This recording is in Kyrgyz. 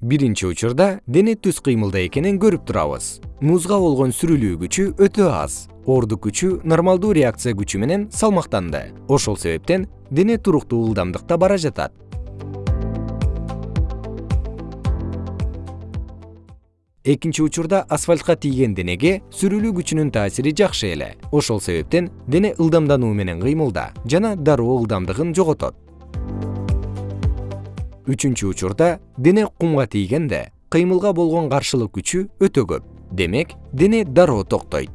биринчи учурда дене түз кыймылда экенин көрүп турабыз. Музга болгон сүрүлүү күчү өтө аз. Ордук күчү нормалдуу реакция күчү менен салмактанды. Ошол себептен дене туруктуу ылдамдыкта бара жатат. Экинчи учурда асфальтка тийген денеге сүрүлүү күчүнүн таасири жакшы эле. Ошол себептен дене ылдамдануу менен кыймылда жана дароо ылдамдыгын жоготот үчүнчү учурда дене кумга тийгенде кыймылга болгон каршылык күчү өтө көп. Демек дене дароо токтойт